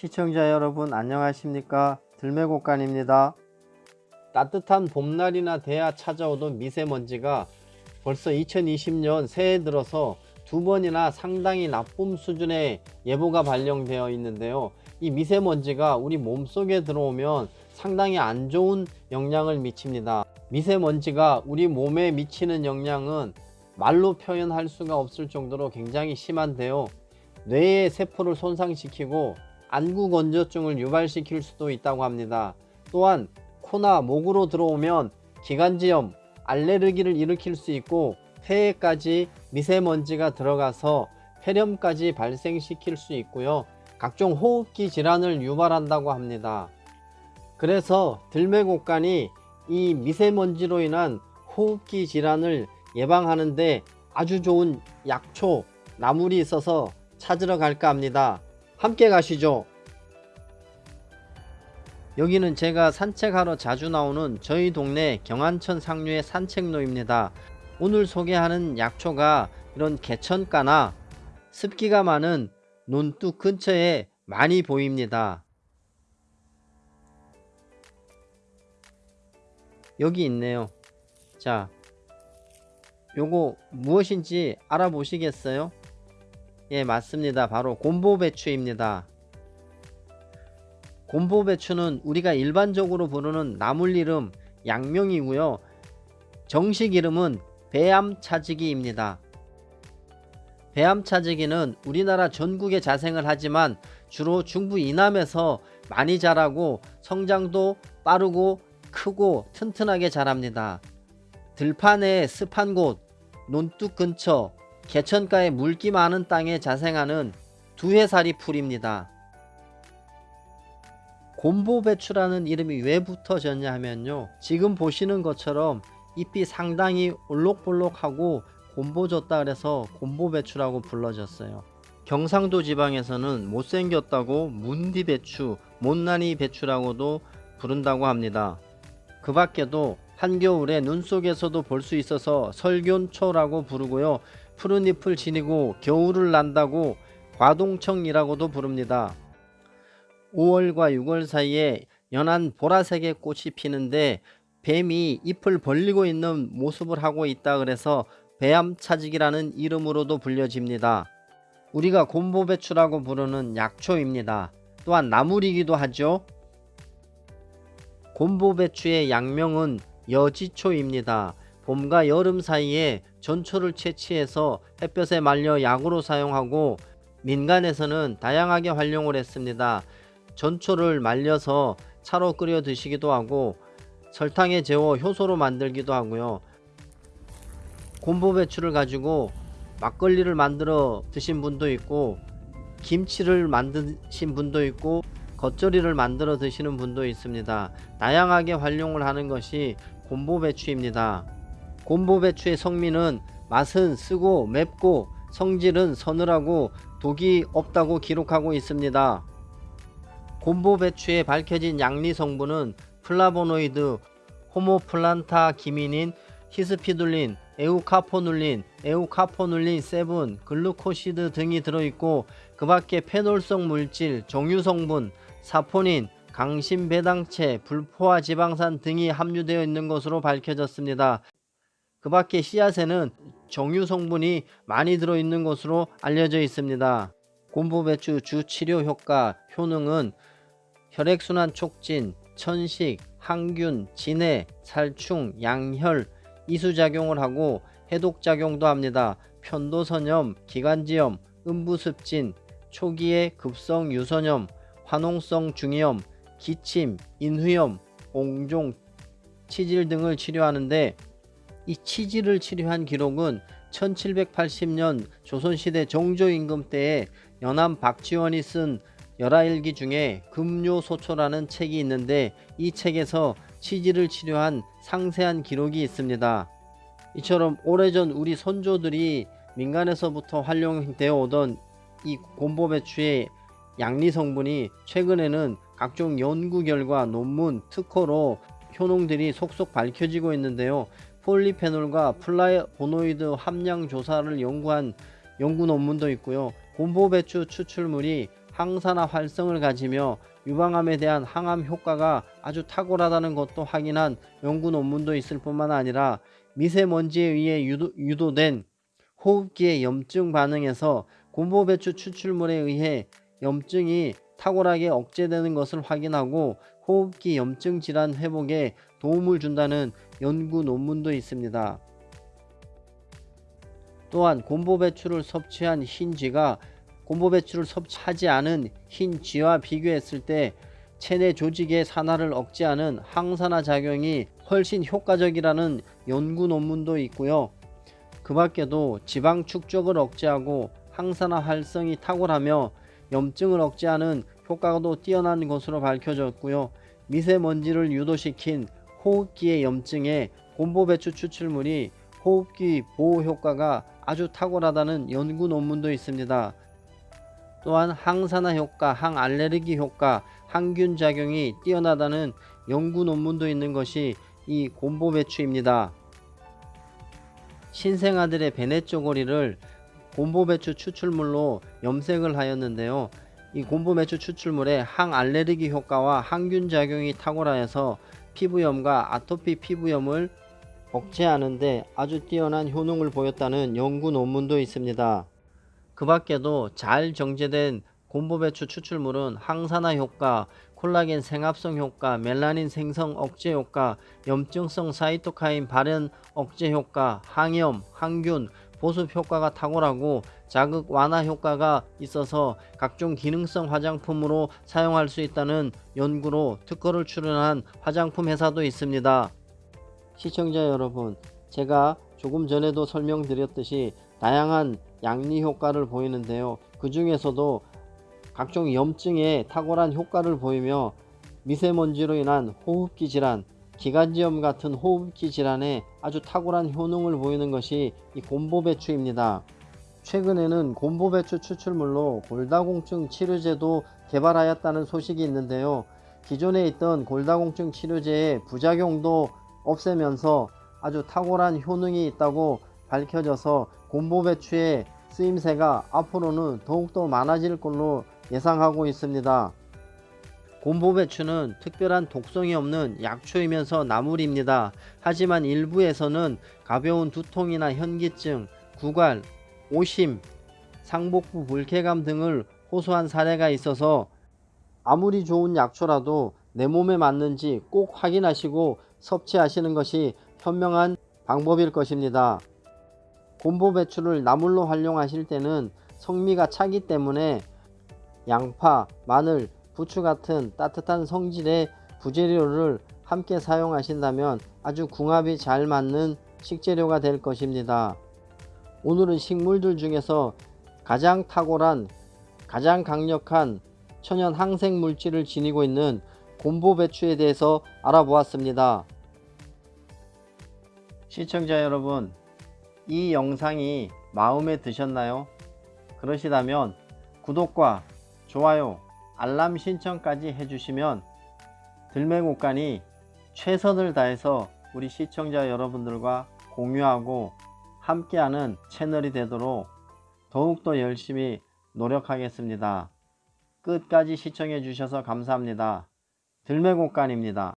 시청자 여러분 안녕하십니까? 들매곡간입니다. 따뜻한 봄날이나 돼야 찾아오던 미세먼지가 벌써 2020년 새해 들어서 두 번이나 상당히 나쁨 수준의 예보가 발령되어 있는데요. 이 미세먼지가 우리 몸속에 들어오면 상당히 안 좋은 영향을 미칩니다. 미세먼지가 우리 몸에 미치는 영향은 말로 표현할 수가 없을 정도로 굉장히 심한데요. 뇌의 세포를 손상시키고 안구 건조증을 유발시킬 수도 있다고 합니다. 또한 코나 목으로 들어오면 기관지염 알레르기를 일으킬 수 있고 폐에까지 미세먼지가 들어가서 폐렴까지 발생시킬 수 있고요. 각종 호흡기 질환을 유발한다고 합니다. 그래서 들매곡간이 이 미세먼지로 인한 호흡기 질환을 예방하는데 아주 좋은 약초 나물이 있어서 찾으러 갈까 합니다 함께 가시죠. 여기는 제가 산책하러 자주 나오는 저희 동네 경안천 상류의 산책로입니다. 오늘 소개하는 약초가 이런 개천가나 습기가 많은 논둑 근처에 많이 보입니다. 여기 있네요. 자 요거 무엇인지 알아보시겠어요? 예 맞습니다. 바로 곰보배추입니다. 곰보배추는 우리가 일반적으로 부르는 나물 이름 양명이고요. 정식 이름은 배암차지기입니다. 배암차지기는 우리나라 전국에 자생을 하지만 주로 중부 이남에서 많이 자라고 성장도 빠르고 크고 튼튼하게 자랍니다. 들판에 습한 곳, 논둑 근처, 개천가에 물기 많은 땅에 자생하는 두해살이 풀입니다. 곰보배추라는 이름이 왜 붙어졌냐 하면요. 지금 보시는 것처럼 잎이 상당히 올록볼록하고 곰보졌다 그래서 곰보배추라고 불러졌어요. 경상도 지방에서는 못생겼다고 문디배추, 못난이 배추라고도 부른다고 합니다. 그 밖에도 한겨울에 눈 속에서도 볼 수 있어서 설견초라고 부르고요. 푸른 잎을 지니고 겨울을 난다고 과동청이라고도 부릅니다. 5월과 6월 사이에 연한 보라색의 꽃이 피는데 뱀이 잎을 벌리고 있는 모습을 하고 있다 그래서 배암차직이라는 이름으로도 불려집니다. 우리가 곰보배추라고 부르는 약초입니다. 또한 나물이기도 하죠. 곰보배추의 약명은 여지초입니다. 봄과 여름 사이에 전초를 채취해서 햇볕에 말려 약으로 사용하고 민간에서는 다양하게 활용을 했습니다. 전초를 말려서 차로 끓여 드시기도 하고 설탕에 재워 효소로 만들기도 하고요. 곰보배추를 가지고 막걸리를 만들어 드신 분도 있고 김치를 만드신 분도 있고 겉절이를 만들어 드시는 분도 있습니다. 다양하게 활용을 하는 것이 곰보배추입니다. 곰보배추의 성미는 맛은 쓰고 맵고 성질은 서늘하고 독이 없다고 기록하고 있습니다. 곰보배추에 밝혀진 약리 성분은 플라보노이드, 호모플란타기닌, 히스피둘린, 에우카포눌린, 에우카포눌린 7, 글루코시드 등이 들어있고 그 밖에 페놀성 물질, 정유성분, 사포닌, 강심배당체, 불포화 지방산 등이 함유되어 있는 것으로 밝혀졌습니다. 그 밖에 씨앗에는 정유 성분이 많이 들어있는 것으로 알려져 있습니다. 곰보배추 주치료 효과, 효능은 혈액순환 촉진, 천식, 항균, 진해, 살충, 양혈, 이수작용을 하고 해독작용도 합니다. 편도선염, 기관지염, 음부습진, 초기의 급성 유선염, 화농성 중이염, 기침, 인후염, 옹종, 치질 등을 치료하는데 이 치질을 치료한 기록은 1780년 조선시대 정조 임금 때에 연암 박지원이 쓴 열하일기 중에 금요소초라는 책이 있는데 이 책에서 치질을 치료한 상세한 기록이 있습니다. 이처럼 오래전 우리 선조들이 민간에서부터 활용되어 오던 이 곰보배추의 양리 성분이 최근에는 각종 연구 결과 논문 특허로 효능들이 속속 밝혀지고 있는데요. 폴리페놀과 플라보노이드 함량 조사를 연구한 연구 논문도 있고요. 곰보배추 추출물이 항산화 활성을 가지며 유방암에 대한 항암 효과가 아주 탁월하다는 것도 확인한 연구 논문도 있을 뿐만 아니라 미세먼지에 의해 유도, 유도된 호흡기의 염증 반응에서 곰보배추 추출물에 의해 염증이 탁월하게 억제되는 것을 확인하고 호흡기 염증 질환 회복에 도움을 준다는 연구 논문도 있습니다. 또한 곰보 배추를 섭취한 흰쥐가 곰보 배추를 섭취하지 않은 흰쥐와 비교했을 때 체내 조직의 산화를 억제하는 항산화 작용이 훨씬 효과적이라는 연구 논문도 있고요. 그 밖에도 지방 축적을 억제하고 항산화 활성이 탁월하며 염증을 억제하는 효과도 뛰어난 것으로 밝혀졌고요. 미세먼지를 유도시킨 호흡기의 염증에 곰보배추 추출물이 호흡기 보호 효과가 아주 탁월하다는 연구 논문도 있습니다. 또한 항산화 효과, 항알레르기 효과, 항균 작용이 뛰어나다는 연구 논문도 있는 것이 이 곰보배추입니다. 신생아들의 베네 쪼고리를 곰보배추 추출물로 염색을 하였는데요. 이 곰보배추 추출물의 항알레르기 효과와 항균 작용이 탁월하여서 피부염과 아토피 피부염을 억제하는데 아주 뛰어난 효능을 보였다는 연구 논문도 있습니다. 그 밖에도 잘 정제된 곰보배추 추출물은 항산화 효과, 콜라겐 생합성 효과, 멜라닌 생성 억제 효과, 염증성 사이토카인 발현 억제 효과, 항염, 항균, 보습 효과가 탁월하고 자극 완화 효과가 있어서 각종 기능성 화장품으로 사용할 수 있다는 연구로 특허를 출원한 화장품 회사도 있습니다. 시청자 여러분 제가 조금 전에도 설명드렸듯이 다양한 양리 효과를 보이는데요. 그 중에서도 각종 염증에 탁월한 효과를 보이며 미세먼지로 인한 호흡기 질환, 기관지염 같은 호흡기 질환에 아주 탁월한 효능을 보이는 것이 이 곰보배추입니다. 최근에는 곰보배추 추출물로 골다공증 치료제도 개발하였다는 소식이 있는데요. 기존에 있던 골다공증 치료제의 부작용도 없애면서 아주 탁월한 효능이 있다고 밝혀져서 곰보배추의 쓰임새가 앞으로는 더욱더 많아질 걸로 예상하고 있습니다. 곰보배추는 특별한 독성이 없는 약초이면서 나물입니다. 하지만 일부에서는 가벼운 두통이나 현기증, 구갈, 오심, 상복부 불쾌감 등을 호소한 사례가 있어서 아무리 좋은 약초라도 내 몸에 맞는지 꼭 확인하시고 섭취하시는 것이 현명한 방법일 것입니다. 곰보 배추를 나물로 활용하실 때는 성미가 차기 때문에 양파, 마늘, 부추 같은 따뜻한 성질의 부재료를 함께 사용하신다면 아주 궁합이 잘 맞는 식재료가 될 것입니다. 오늘은 식물들 중에서 가장 탁월한 가장 강력한 천연 항생 물질을 지니고 있는 곰보 배추에 대해서 알아보았습니다. 시청자 여러분 이 영상이 마음에 드셨나요? 그러시다면 구독과 좋아요 알람 신청까지 해주시면 들매곡간이 최선을 다해서 우리 시청자 여러분들과 공유하고 함께하는 채널이 되도록 더욱더 열심히 노력하겠습니다. 끝까지 시청해 주셔서 감사합니다. 들매곡간입니다.